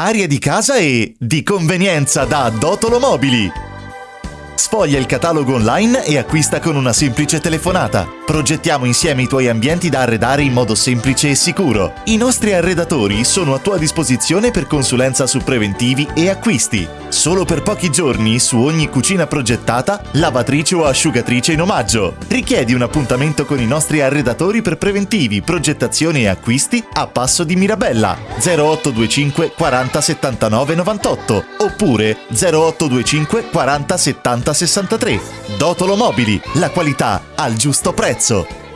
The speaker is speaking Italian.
aria di casa e di convenienza da Dotolo Mobili. Sfoglia il catalogo online e acquista con una semplice telefonata. Progettiamo insieme i tuoi ambienti da arredare in modo semplice e sicuro. I nostri arredatori sono a tua disposizione per consulenza su preventivi e acquisti. Solo per pochi giorni su ogni cucina progettata, lavatrice o asciugatrice in omaggio. Richiedi un appuntamento con i nostri arredatori per preventivi, progettazione e acquisti a Passo di Mirabella 0825 40 79 98 oppure 0825 40 70 63. Dotolo Mobili, la qualità al giusto prezzo.